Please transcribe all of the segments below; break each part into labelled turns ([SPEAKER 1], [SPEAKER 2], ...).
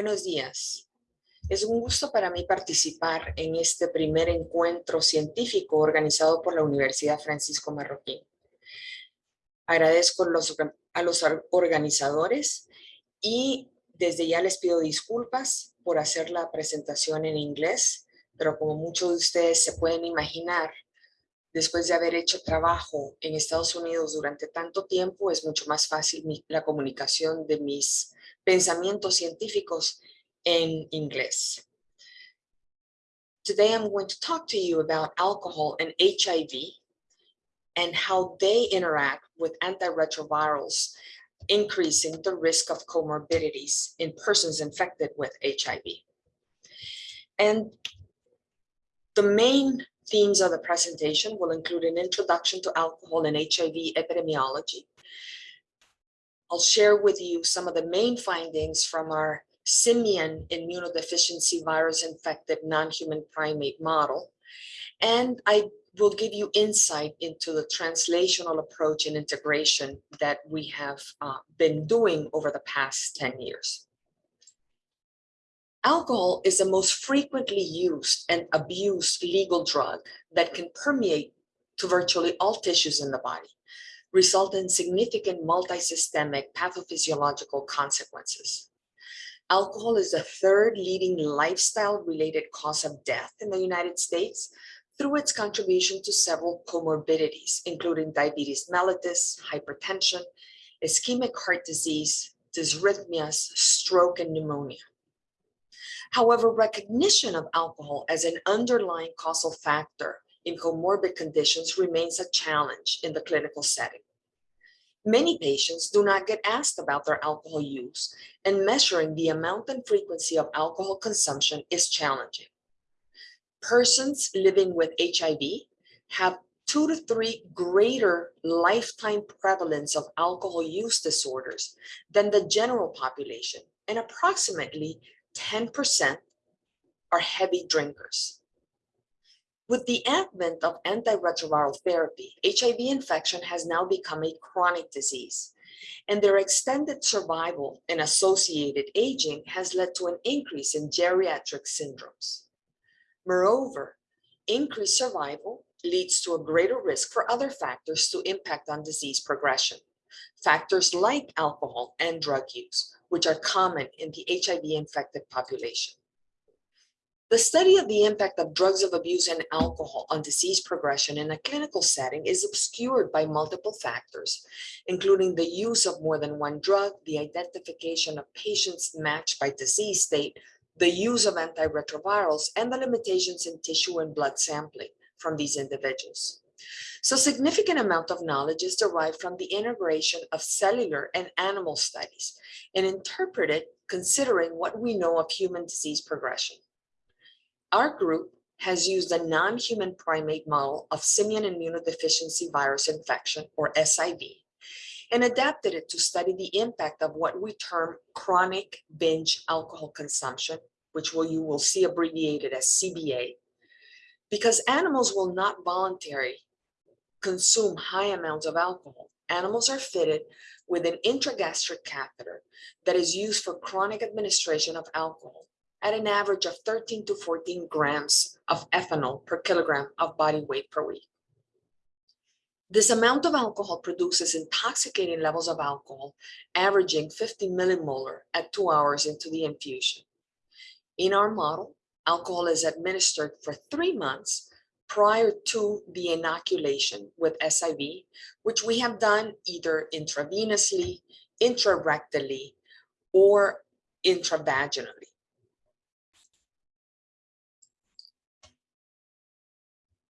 [SPEAKER 1] Buenos días. Es un gusto para mí participar en este primer encuentro científico organizado por la Universidad Francisco Marroquín. Agradezco a los organizadores y desde ya les pido disculpas por hacer la presentación en inglés, pero como muchos de ustedes se pueden imaginar, después de haber hecho trabajo en Estados Unidos durante tanto tiempo, es mucho más fácil la comunicación de mis pensamientos científicos en inglés. Today I'm going to talk to you about alcohol and HIV and how they interact with antiretrovirals, increasing the risk of comorbidities in persons infected with HIV. And the main themes of the presentation will include an introduction to alcohol and HIV epidemiology. I'll share with you some of the main findings from our simian immunodeficiency virus infected non-human primate model. And I will give you insight into the translational approach and integration that we have uh, been doing over the past 10 years. Alcohol is the most frequently used and abused legal drug that can permeate to virtually all tissues in the body, result in significant multisystemic pathophysiological consequences. Alcohol is the third leading lifestyle-related cause of death in the United States through its contribution to several comorbidities, including diabetes mellitus, hypertension, ischemic heart disease, dysrhythmias, stroke, and pneumonia. However, recognition of alcohol as an underlying causal factor in comorbid conditions remains a challenge in the clinical setting. Many patients do not get asked about their alcohol use, and measuring the amount and frequency of alcohol consumption is challenging. Persons living with HIV have two to three greater lifetime prevalence of alcohol use disorders than the general population, and approximately 10% are heavy drinkers. With the advent of antiretroviral therapy, HIV infection has now become a chronic disease, and their extended survival and associated aging has led to an increase in geriatric syndromes. Moreover, increased survival leads to a greater risk for other factors to impact on disease progression. Factors like alcohol and drug use, which are common in the HIV-infected population. The study of the impact of drugs of abuse and alcohol on disease progression in a clinical setting is obscured by multiple factors, including the use of more than one drug, the identification of patients matched by disease state, the use of antiretrovirals, and the limitations in tissue and blood sampling from these individuals. So significant amount of knowledge is derived from the integration of cellular and animal studies and interpreted considering what we know of human disease progression. Our group has used a non-human primate model of simian immunodeficiency virus infection, or SIV, and adapted it to study the impact of what we term chronic binge alcohol consumption, which will, you will see abbreviated as CBA, because animals will not voluntarily consume high amounts of alcohol. Animals are fitted with an intragastric catheter that is used for chronic administration of alcohol at an average of 13 to 14 grams of ethanol per kilogram of body weight per week. This amount of alcohol produces intoxicating levels of alcohol, averaging 50 millimolar at two hours into the infusion. In our model, alcohol is administered for three months prior to the inoculation with SIV, which we have done either intravenously, intrarectally, or intravaginally.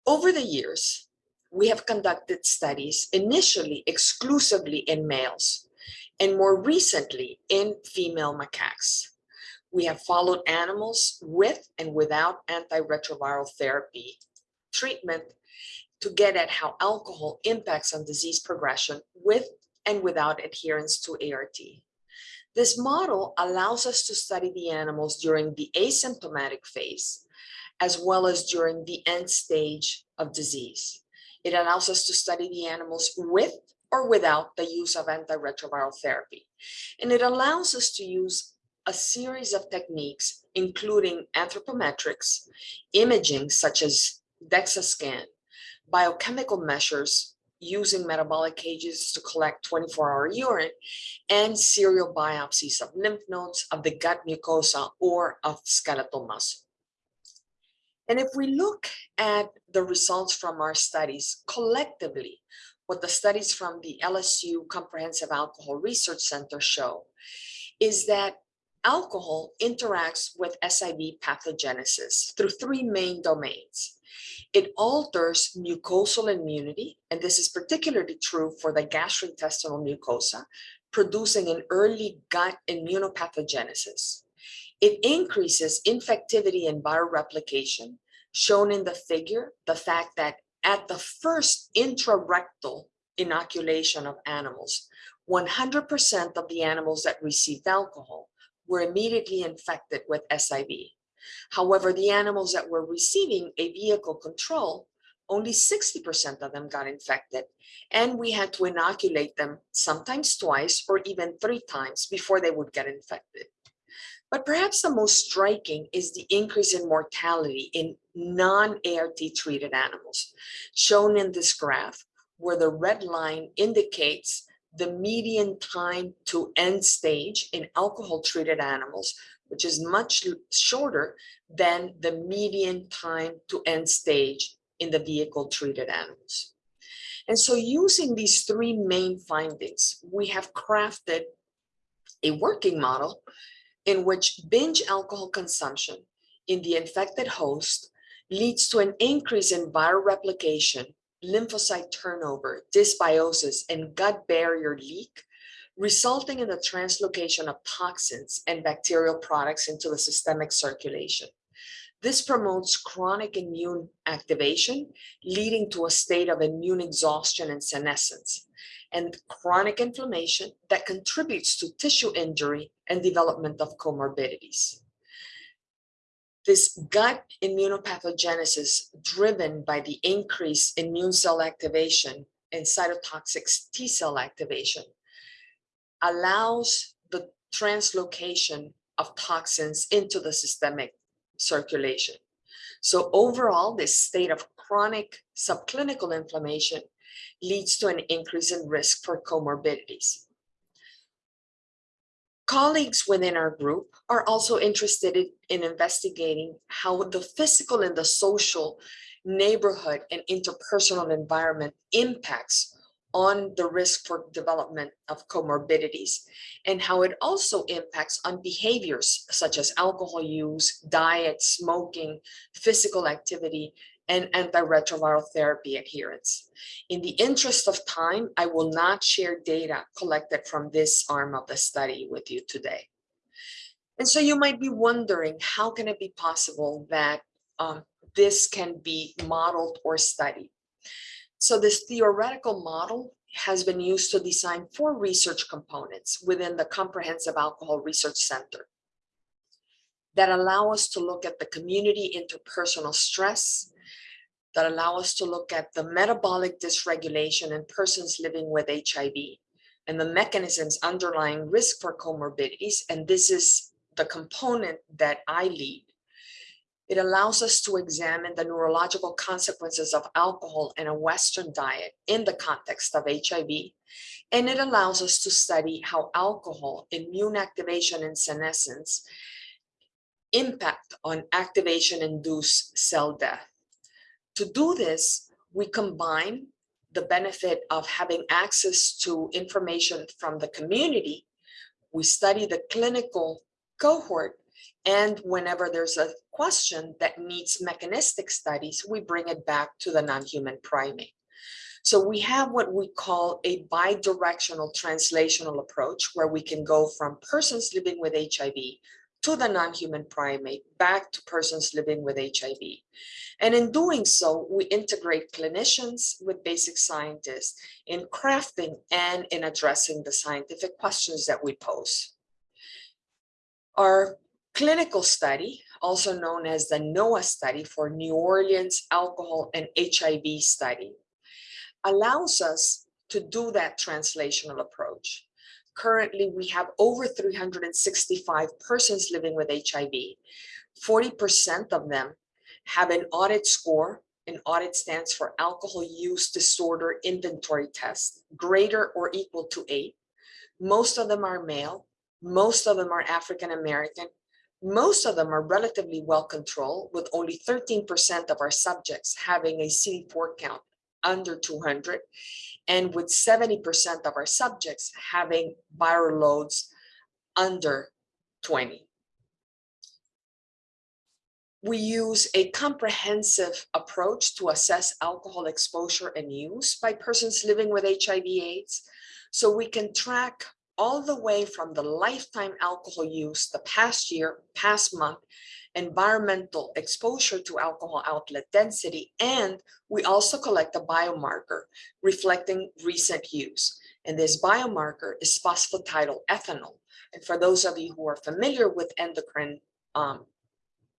[SPEAKER 1] Over the years, we have conducted studies initially exclusively in males and more recently in female macaques. We have followed animals with and without antiretroviral therapy treatment to get at how alcohol impacts on disease progression with and without adherence to ART. This model allows us to study the animals during the asymptomatic phase as well as during the end stage of disease. It allows us to study the animals with or without the use of antiretroviral therapy. And it allows us to use a series of techniques, including anthropometrics, imaging such as DEXA scan, biochemical measures using metabolic cages to collect 24-hour urine, and serial biopsies of lymph nodes, of the gut mucosa, or of skeletal muscle. And if we look at the results from our studies collectively, what the studies from the LSU Comprehensive Alcohol Research Center show is that alcohol interacts with SIV pathogenesis through three main domains. It alters mucosal immunity, and this is particularly true for the gastrointestinal mucosa, producing an early gut immunopathogenesis. It increases infectivity and viral replication, shown in the figure, the fact that at the first intrarectal inoculation of animals, 100% of the animals that received alcohol were immediately infected with SIV. However, the animals that were receiving a vehicle control, only 60% of them got infected, and we had to inoculate them sometimes twice or even three times before they would get infected. But perhaps the most striking is the increase in mortality in non-ART treated animals, shown in this graph, where the red line indicates the median time to end stage in alcohol treated animals, which is much shorter than the median time to end stage in the vehicle treated animals. And so using these three main findings, we have crafted a working model in which binge alcohol consumption in the infected host leads to an increase in viral replication, lymphocyte turnover, dysbiosis, and gut barrier leak, resulting in the translocation of toxins and bacterial products into the systemic circulation. This promotes chronic immune activation, leading to a state of immune exhaustion and senescence, and chronic inflammation that contributes to tissue injury and development of comorbidities. This gut immunopathogenesis driven by the increased immune cell activation and cytotoxic T cell activation allows the translocation of toxins into the systemic circulation. So overall, this state of chronic subclinical inflammation leads to an increase in risk for comorbidities. Colleagues within our group are also interested in, in investigating how the physical and the social neighborhood and interpersonal environment impacts on the risk for development of comorbidities and how it also impacts on behaviors such as alcohol use, diet, smoking, physical activity, and antiretroviral therapy adherence. In the interest of time, I will not share data collected from this arm of the study with you today. And so you might be wondering, how can it be possible that um, this can be modeled or studied? So this theoretical model has been used to design four research components within the Comprehensive Alcohol Research Center that allow us to look at the community interpersonal stress, that allow us to look at the metabolic dysregulation in persons living with HIV and the mechanisms underlying risk for comorbidities. And this is the component that I lead. It allows us to examine the neurological consequences of alcohol and a Western diet in the context of HIV. And it allows us to study how alcohol, immune activation and senescence impact on activation-induced cell death. To do this, we combine the benefit of having access to information from the community. We study the clinical cohort and whenever there's a question that needs mechanistic studies, we bring it back to the non-human primate. So we have what we call a bidirectional translational approach where we can go from persons living with HIV to the non-human primate back to persons living with HIV. And in doing so, we integrate clinicians with basic scientists in crafting and in addressing the scientific questions that we pose. Our clinical study, also known as the NOAA study for New Orleans Alcohol and HIV study, allows us to do that translational approach Currently, we have over 365 persons living with HIV. 40% of them have an audit score. An audit stands for Alcohol Use Disorder Inventory Test, greater or equal to eight. Most of them are male. Most of them are African American. Most of them are relatively well controlled with only 13% of our subjects having a CD4 count under 200 and with 70% of our subjects having viral loads under 20. We use a comprehensive approach to assess alcohol exposure and use by persons living with HIV AIDS. So we can track all the way from the lifetime alcohol use, the past year, past month, environmental exposure to alcohol outlet density, and we also collect a biomarker reflecting recent use. And this biomarker is phosphatidylethanol. And for those of you who are familiar with endocrine um,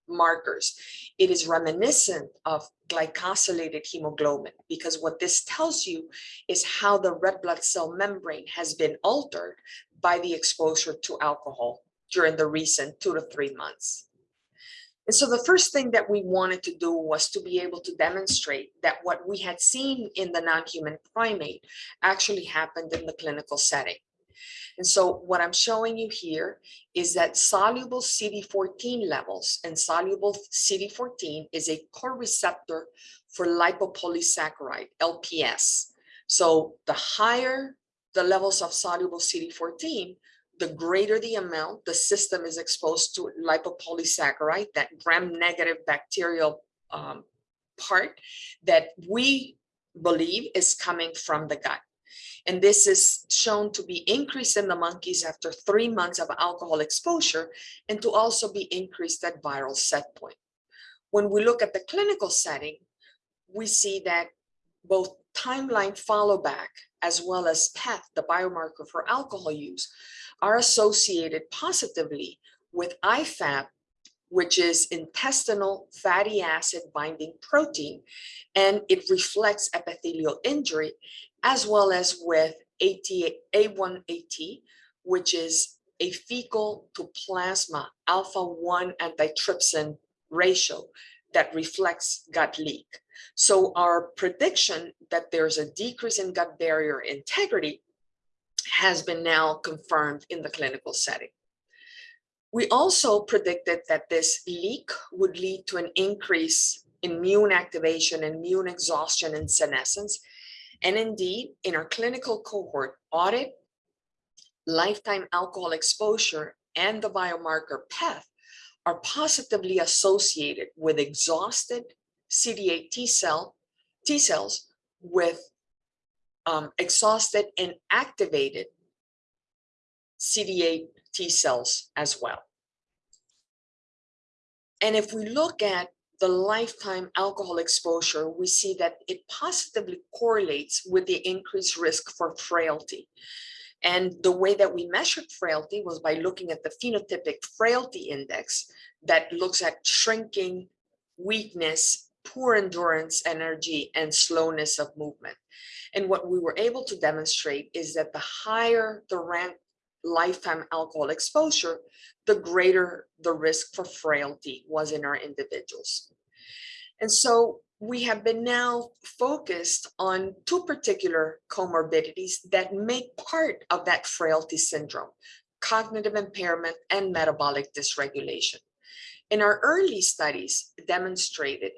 [SPEAKER 1] markers, it is reminiscent of glycosylated hemoglobin because what this tells you is how the red blood cell membrane has been altered by the exposure to alcohol during the recent two to three months. And so the first thing that we wanted to do was to be able to demonstrate that what we had seen in the non-human primate actually happened in the clinical setting. And so what I'm showing you here is that soluble CD14 levels and soluble CD14 is a core receptor for lipopolysaccharide, LPS. So the higher the levels of soluble CD14, the greater the amount the system is exposed to lipopolysaccharide, that gram-negative bacterial um, part that we believe is coming from the gut. And this is shown to be increased in the monkeys after three months of alcohol exposure and to also be increased at viral set point. When we look at the clinical setting, we see that both timeline follow back as well as PEth, the biomarker for alcohol use, are associated positively with IFAP, which is intestinal fatty acid binding protein, and it reflects epithelial injury, as well as with A1AT, which is a fecal to plasma alpha-1 antitrypsin ratio that reflects gut leak. So our prediction that there's a decrease in gut barrier integrity has been now confirmed in the clinical setting. We also predicted that this leak would lead to an increase in immune activation and immune exhaustion and senescence. And indeed, in our clinical cohort audit, lifetime alcohol exposure and the biomarker PEth are positively associated with exhausted CD8 T cell T cells with um, exhausted and activated CD8 T cells as well. And if we look at the lifetime alcohol exposure, we see that it positively correlates with the increased risk for frailty. And the way that we measured frailty was by looking at the phenotypic frailty index that looks at shrinking, weakness, poor endurance energy, and slowness of movement. And what we were able to demonstrate is that the higher the rank lifetime alcohol exposure, the greater the risk for frailty was in our individuals. And so we have been now focused on two particular comorbidities that make part of that frailty syndrome, cognitive impairment and metabolic dysregulation. In our early studies demonstrated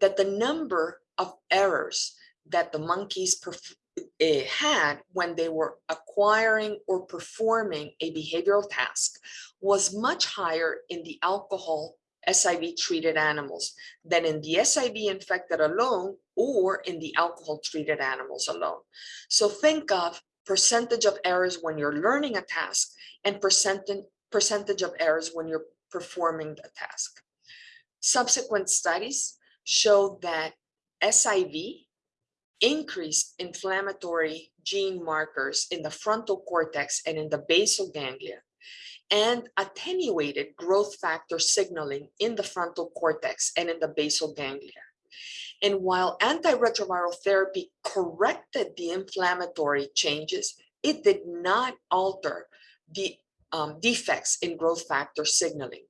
[SPEAKER 1] that the number of errors that the monkeys uh, had when they were acquiring or performing a behavioral task was much higher in the alcohol SIV treated animals than in the SIV infected alone or in the alcohol treated animals alone. So think of percentage of errors when you're learning a task and percentage, percentage of errors when you're performing the task. Subsequent studies showed that SIV increased inflammatory gene markers in the frontal cortex and in the basal ganglia and attenuated growth factor signaling in the frontal cortex and in the basal ganglia. And while antiretroviral therapy corrected the inflammatory changes, it did not alter the um, defects in growth factor signaling,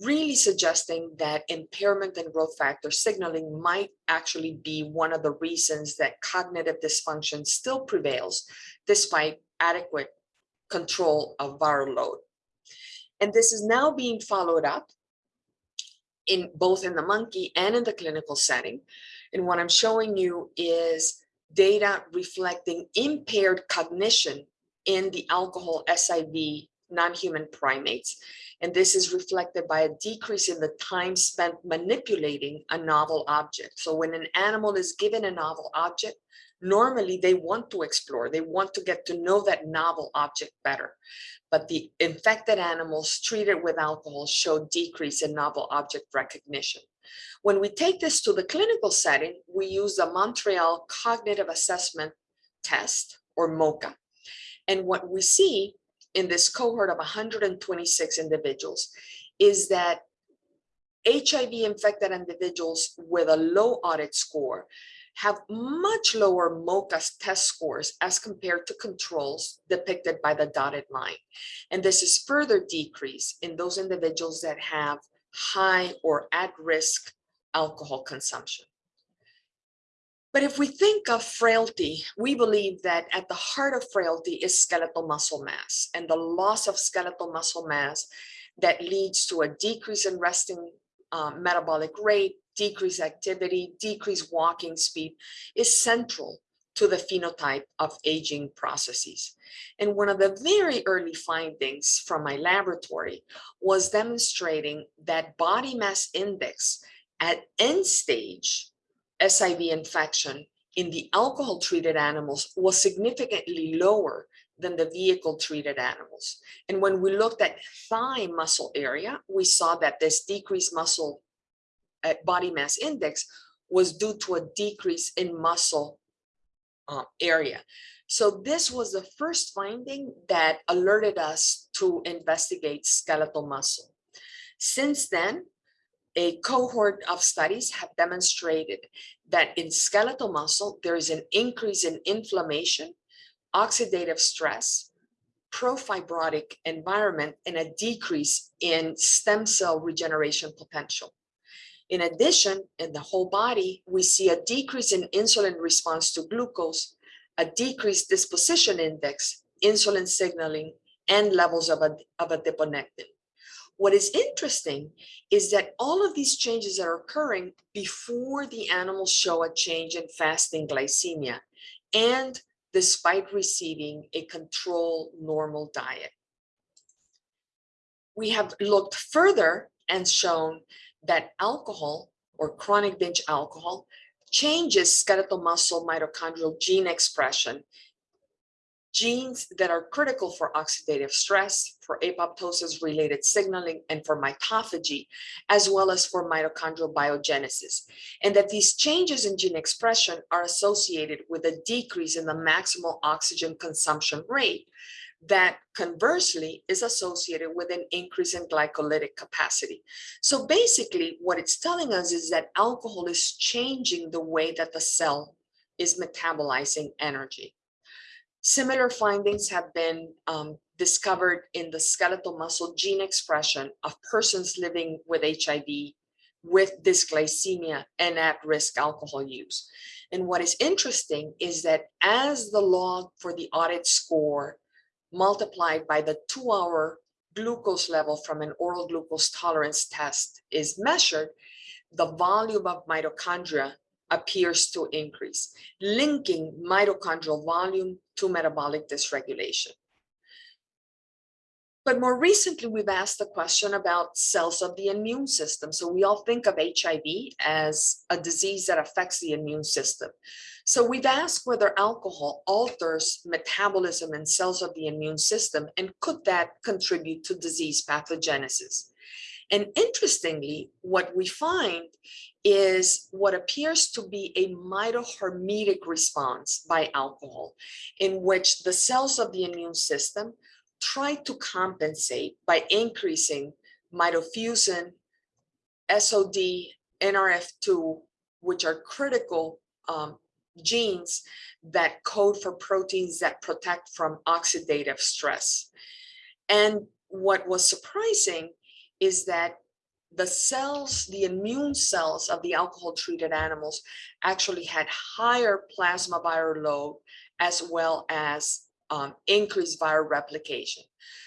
[SPEAKER 1] really suggesting that impairment in growth factor signaling might actually be one of the reasons that cognitive dysfunction still prevails despite adequate control of viral load. And this is now being followed up in both in the monkey and in the clinical setting. And what I'm showing you is data reflecting impaired cognition in the alcohol SIV non-human primates. And this is reflected by a decrease in the time spent manipulating a novel object. So when an animal is given a novel object, normally they want to explore, they want to get to know that novel object better. But the infected animals treated with alcohol show decrease in novel object recognition. When we take this to the clinical setting, we use the Montreal Cognitive Assessment Test or MoCA. And what we see in this cohort of 126 individuals is that HIV infected individuals with a low audit score have much lower MoCA test scores as compared to controls depicted by the dotted line. And this is further decreased in those individuals that have high or at risk alcohol consumption. But if we think of frailty, we believe that at the heart of frailty is skeletal muscle mass and the loss of skeletal muscle mass that leads to a decrease in resting um, metabolic rate, decreased activity, decreased walking speed is central to the phenotype of aging processes. And one of the very early findings from my laboratory was demonstrating that body mass index at end stage SIV infection in the alcohol treated animals was significantly lower than the vehicle treated animals. And when we looked at thigh muscle area, we saw that this decreased muscle uh, body mass index was due to a decrease in muscle uh, area. So this was the first finding that alerted us to investigate skeletal muscle. Since then, a cohort of studies have demonstrated that in skeletal muscle, there is an increase in inflammation, oxidative stress, profibrotic environment, and a decrease in stem cell regeneration potential. In addition, in the whole body, we see a decrease in insulin response to glucose, a decreased disposition index, insulin signaling, and levels of, of adiponectin. What is interesting is that all of these changes are occurring before the animals show a change in fasting glycemia and despite receiving a control normal diet. We have looked further and shown that alcohol or chronic binge alcohol changes skeletal muscle mitochondrial gene expression genes that are critical for oxidative stress, for apoptosis related signaling, and for mitophagy, as well as for mitochondrial biogenesis. And that these changes in gene expression are associated with a decrease in the maximal oxygen consumption rate that conversely is associated with an increase in glycolytic capacity. So basically what it's telling us is that alcohol is changing the way that the cell is metabolizing energy. Similar findings have been um, discovered in the skeletal muscle gene expression of persons living with HIV with dysglycemia and at-risk alcohol use. And what is interesting is that as the log for the audit score multiplied by the two-hour glucose level from an oral glucose tolerance test is measured, the volume of mitochondria appears to increase, linking mitochondrial volume to metabolic dysregulation. But more recently, we've asked the question about cells of the immune system. So we all think of HIV as a disease that affects the immune system. So we've asked whether alcohol alters metabolism in cells of the immune system and could that contribute to disease pathogenesis? And interestingly, what we find is what appears to be a mitohormetic response by alcohol, in which the cells of the immune system try to compensate by increasing mitofusin, SOD, NRF2, which are critical um, genes that code for proteins that protect from oxidative stress. And what was surprising is that the cells, the immune cells of the alcohol treated animals actually had higher plasma viral load as well as um, increased viral replication.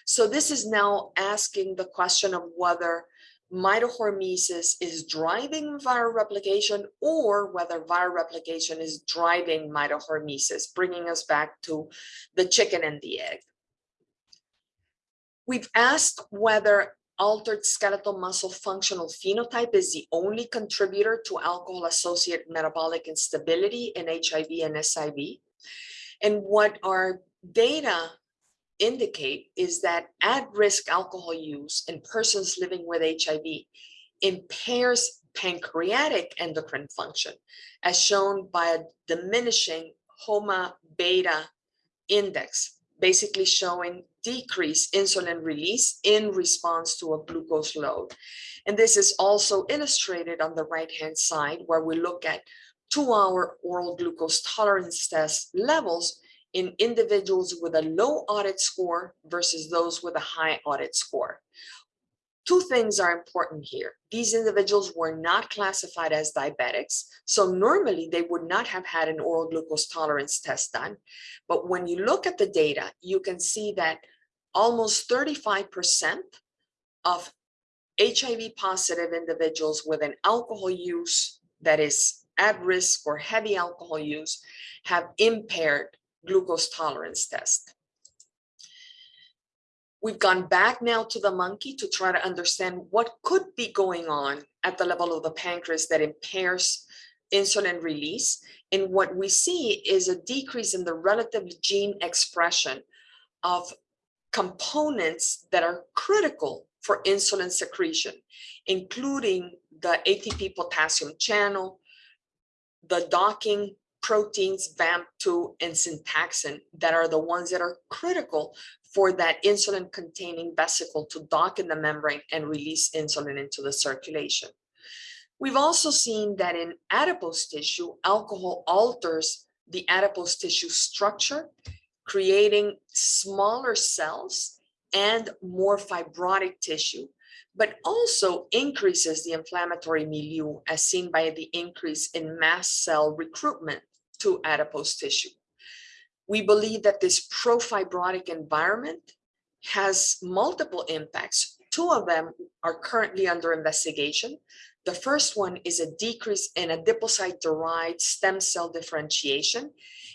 [SPEAKER 1] So this is now asking the question of whether mitohormesis is driving viral replication or whether viral replication is driving mitohormesis, bringing us back to the chicken and the egg. We've asked whether altered skeletal muscle functional phenotype is the only contributor to alcohol-associated metabolic instability in HIV and SIV. And what our data indicate is that at-risk alcohol use in persons living with HIV impairs pancreatic endocrine function, as shown by a diminishing HOMA beta index, basically showing decreased insulin release in response to a glucose load. And this is also illustrated on the right-hand side where we look at two-hour oral glucose tolerance test levels in individuals with a low audit score versus those with a high audit score. Two things are important here. These individuals were not classified as diabetics, so normally they would not have had an oral glucose tolerance test done. But when you look at the data, you can see that almost 35% of HIV positive individuals with an alcohol use that is at risk or heavy alcohol use have impaired glucose tolerance test. We've gone back now to the monkey to try to understand what could be going on at the level of the pancreas that impairs insulin release. And what we see is a decrease in the relative gene expression of components that are critical for insulin secretion, including the ATP potassium channel, the docking proteins VAMP2 and syntaxin that are the ones that are critical for that insulin containing vesicle to dock in the membrane and release insulin into the circulation. We've also seen that in adipose tissue, alcohol alters the adipose tissue structure, creating smaller cells and more fibrotic tissue, but also increases the inflammatory milieu as seen by the increase in mast cell recruitment to adipose tissue. We believe that this profibrotic environment has multiple impacts. Two of them are currently under investigation. The first one is a decrease in adipocyte-derived stem cell differentiation.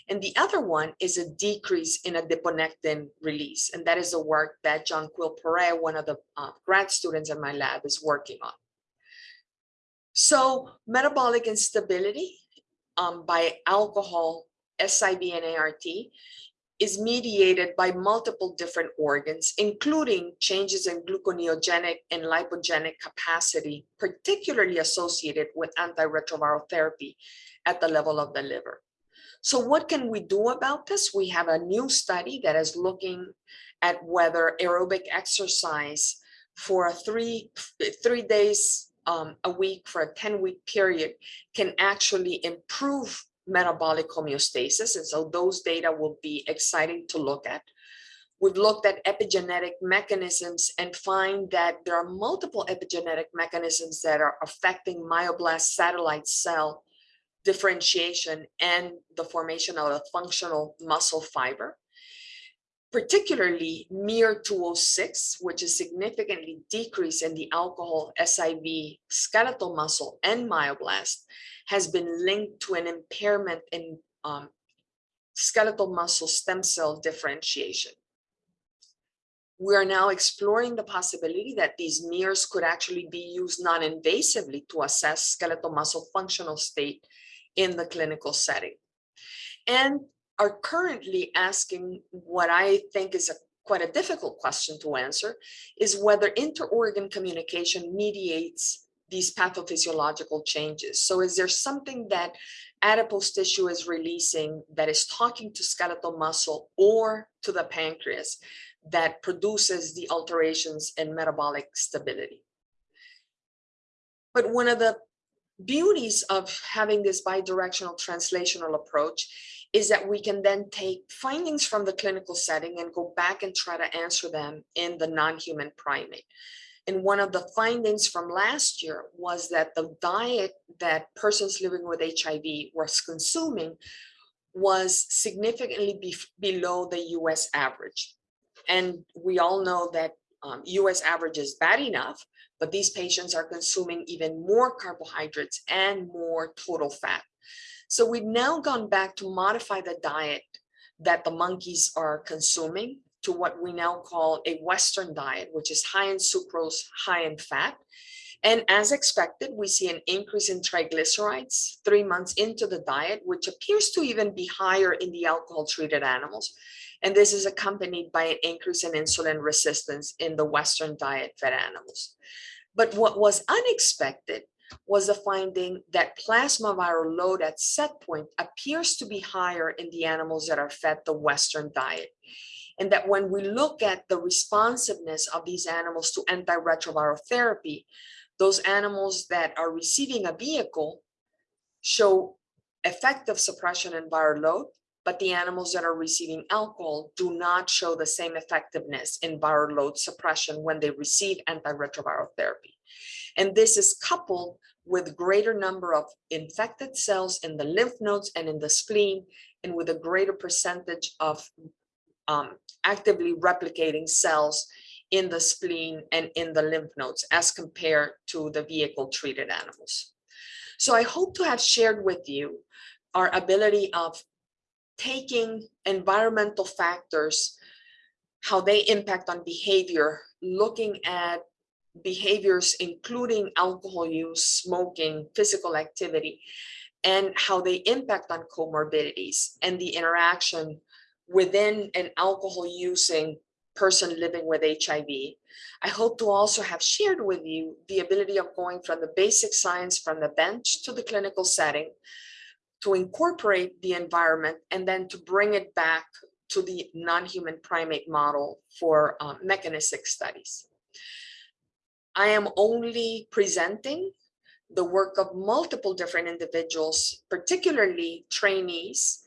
[SPEAKER 1] And the other one is a decrease in adiponectin release. And that is the work that John Quill Perea, one of the uh, grad students in my lab, is working on. So metabolic instability um, by alcohol, SIV and ART is mediated by multiple different organs, including changes in gluconeogenic and lipogenic capacity, particularly associated with antiretroviral therapy at the level of the liver. So what can we do about this? We have a new study that is looking at whether aerobic exercise for three, three days um, a week for a 10 week period can actually improve metabolic homeostasis. And so those data will be exciting to look at. We've looked at epigenetic mechanisms and find that there are multiple epigenetic mechanisms that are affecting myoblast satellite cell differentiation and the formation of a functional muscle fiber particularly miR-206, which is significantly decreased in the alcohol SIV skeletal muscle and myoblast, has been linked to an impairment in um, skeletal muscle stem cell differentiation. We are now exploring the possibility that these miRs could actually be used non-invasively to assess skeletal muscle functional state in the clinical setting. And are currently asking what I think is a quite a difficult question to answer is whether inter-organ communication mediates these pathophysiological changes. So is there something that adipose tissue is releasing that is talking to skeletal muscle or to the pancreas that produces the alterations in metabolic stability? But one of the beauties of having this bidirectional translational approach is that we can then take findings from the clinical setting and go back and try to answer them in the non-human primate. And one of the findings from last year was that the diet that persons living with HIV was consuming was significantly be below the US average. And we all know that um, US average is bad enough, but these patients are consuming even more carbohydrates and more total fat. So we've now gone back to modify the diet that the monkeys are consuming to what we now call a Western diet, which is high in sucrose, high in fat. And as expected, we see an increase in triglycerides three months into the diet, which appears to even be higher in the alcohol treated animals. And this is accompanied by an increase in insulin resistance in the Western diet fed animals. But what was unexpected was the finding that plasma viral load at set point appears to be higher in the animals that are fed the Western diet. And that when we look at the responsiveness of these animals to antiretroviral therapy, those animals that are receiving a vehicle show effective suppression in viral load, but the animals that are receiving alcohol do not show the same effectiveness in viral load suppression when they receive antiretroviral therapy. And this is coupled with greater number of infected cells in the lymph nodes and in the spleen, and with a greater percentage of um, actively replicating cells in the spleen and in the lymph nodes as compared to the vehicle treated animals. So I hope to have shared with you our ability of taking environmental factors, how they impact on behavior, looking at behaviors, including alcohol use, smoking, physical activity, and how they impact on comorbidities and the interaction within an alcohol using person living with HIV. I hope to also have shared with you the ability of going from the basic science from the bench to the clinical setting to incorporate the environment and then to bring it back to the non-human primate model for um, mechanistic studies. I am only presenting the work of multiple different individuals, particularly trainees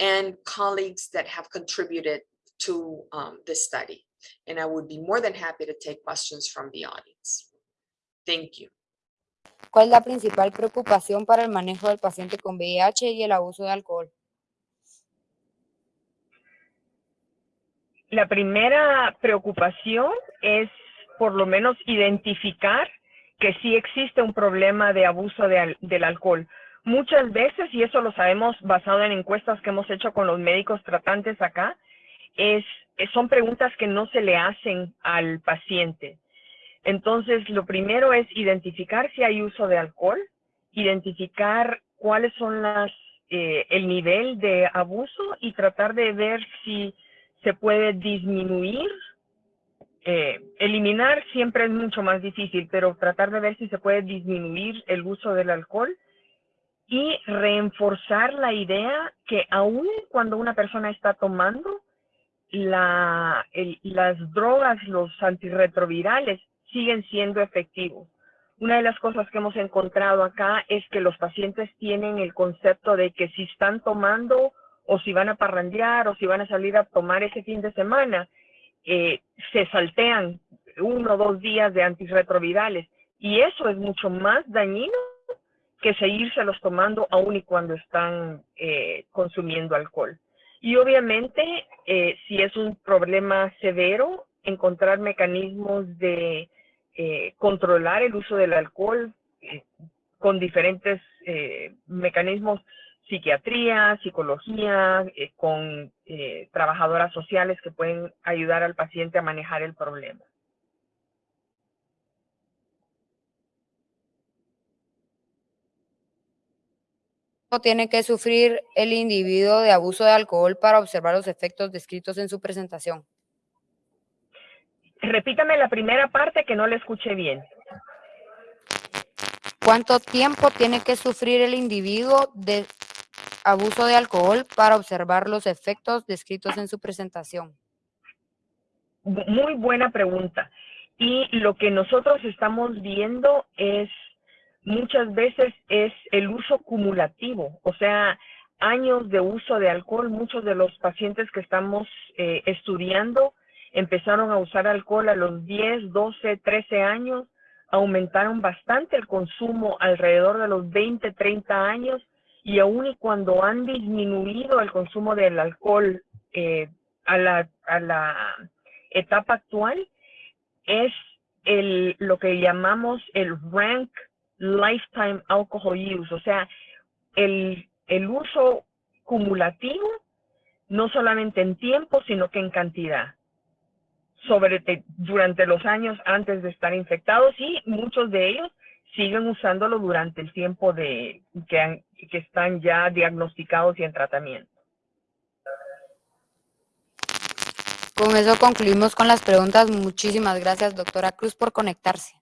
[SPEAKER 1] and colleagues that have contributed to um, this study. And I would be more than happy to take questions from the audience. Thank you.
[SPEAKER 2] ¿Cuál es la principal preocupación para el manejo del paciente con VIH y el abuso de alcohol?
[SPEAKER 3] La primera preocupación es por lo menos identificar que sí existe un problema de abuso de, del alcohol. Muchas veces, y eso lo sabemos basado en encuestas que hemos hecho con los médicos tratantes acá, es, son preguntas que no se le hacen al paciente. Entonces, lo primero es identificar si hay uso de alcohol, identificar cuáles son las, eh, el nivel de abuso y tratar de ver si se puede disminuir eh, eliminar siempre es mucho más difícil, pero tratar de ver si se puede disminuir el uso del alcohol y reforzar la idea que aún cuando una persona está tomando, la, las drogas, los antirretrovirales, siguen siendo efectivos. Una de las cosas que hemos encontrado acá es que los pacientes tienen el concepto de que si están tomando o si van a parrandear o si van a salir a tomar ese fin de semana, eh, se saltean uno o dos días de antirretrovirales y eso es mucho más dañino que los tomando aún y cuando están eh, consumiendo alcohol. Y obviamente, eh, si es un problema severo, encontrar mecanismos de controlar el uso del alcohol con diferentes mecanismos psiquiatría, psicología, eh, con eh, trabajadoras sociales que pueden ayudar al paciente a manejar el problema.
[SPEAKER 2] tiene que sufrir el individuo de abuso de alcohol para observar los efectos descritos en su presentación?
[SPEAKER 3] Repítame la primera parte que no le escuché bien.
[SPEAKER 2] ¿Cuánto tiempo tiene que sufrir el individuo de abuso de alcohol para observar los efectos descritos en su presentación?
[SPEAKER 3] Muy buena pregunta. Y lo que nosotros estamos viendo es muchas veces es el uso cumulativo, o sea, años de uso de alcohol. Muchos de los pacientes que estamos eh, estudiando empezaron a usar alcohol a los 10, 12, 13 años, aumentaron bastante el consumo alrededor de los 20, 30 años y aún y cuando han disminuido el consumo del alcohol eh, a, la, a la etapa actual, es el, lo que llamamos el rank lifetime alcohol use, o sea, el, el uso cumulativo, no solamente en tiempo, sino que en cantidad, sobre te- durante los años antes de estar infectados y muchos de ellos siguen usándolo durante el tiempo de que, que están ya diagnosticados y en tratamiento.
[SPEAKER 2] Con eso concluimos con las preguntas. Muchísimas gracias, doctora Cruz, por conectarse.